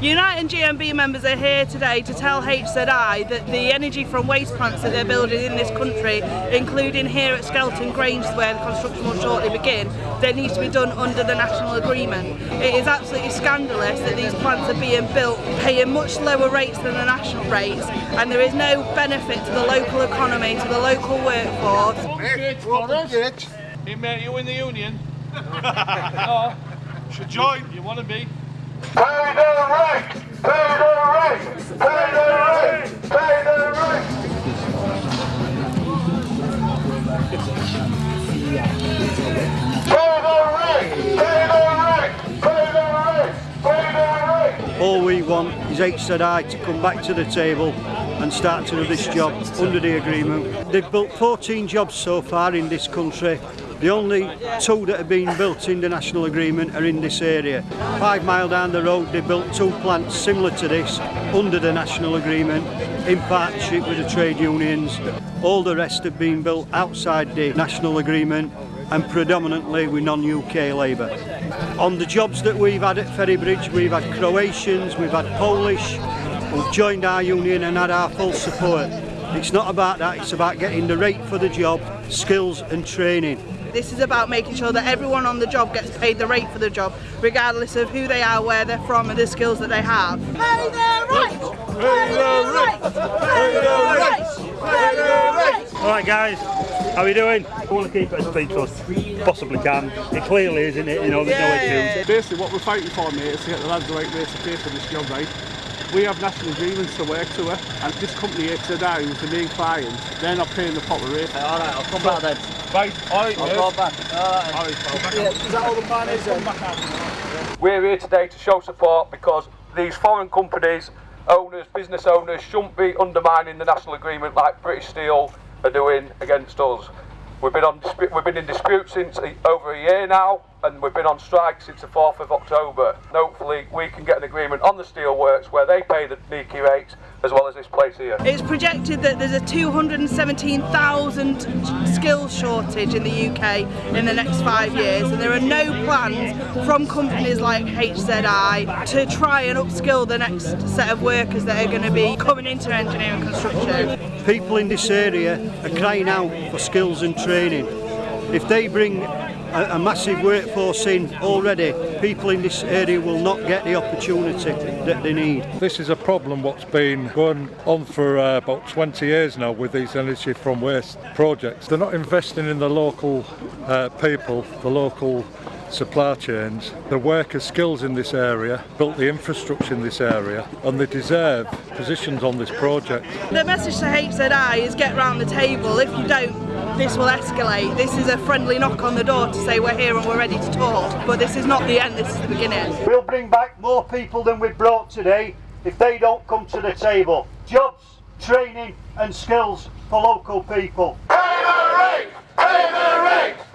Unite and GMB members are here today to tell HZI that the energy from waste plants that they're building in this country, including here at Skelton Grange where the construction will shortly begin, that needs to be done under the national agreement. It is absolutely scandalous that these plants are being built paying much lower rates than the national rates and there is no benefit to the local economy, to the local workforce. Hey mate, you in the union? Oh, no. Should join. You want to be? All we want is HZI to come back to the table and start to do this job under the agreement. They've built 14 jobs so far in this country the only two that have been built in the national agreement are in this area. Five mile down the road they built two plants similar to this under the national agreement in partnership with the trade unions. All the rest have been built outside the national agreement and predominantly with non-UK labour. On the jobs that we've had at Ferrybridge, we've had Croatians, we've had Polish, who've joined our union and had our full support. It's not about that, it's about getting the rate for the job, skills and training. This is about making sure that everyone on the job gets paid the rate for the job, regardless of who they are, where they're from and the skills that they have. Pay the rent! Pay the rent! Pay the rent! Pay the rent! Alright guys, how are you doing? I want to keep it as speechless possibly can. It clearly is, isn't it? You know, there's no issues. Basically, what we're fighting for, mate, is to get the lads the right rates to pay for this job, right? We have national agreements to work to it, and this company here today, who's the main client, they're not paying the proper rate. Alright, I'll come back then. Right, alright, I'll mate. go back. Alright. Alright, pal. Yeah, is that all the plan is then? We're here today to show support because these foreign companies, owners, business owners shouldn't be undermining the national agreement like British Steel are doing against us. We've been on we've been in dispute since over a year now, and we've been on strike since the 4th of October. And hopefully, we can get an agreement on the steelworks where they pay the NAECI rates as well as this place here. It's projected that there's a 217,000 skills shortage in the UK in the next five years and there are no plans from companies like HZI to try and upskill the next set of workers that are going to be coming into engineering construction. People in this area are crying out for skills and training. If they bring a, a massive workforce in already, people in this area will not get the opportunity that they need. This is a problem what's been going on for uh, about 20 years now with these energy from waste projects. They're not investing in the local uh, people, the local supply chains, the workers' skills in this area, built the infrastructure in this area, and they deserve positions on this project. The message to HZI is get round the table. If you don't, this will escalate. This is a friendly knock on the door to say we're here and we're ready to talk. But this is not the end, this is the beginning. We'll bring back more people than we've brought today if they don't come to the table. Jobs, training and skills for local people. Pay the rent! Pay the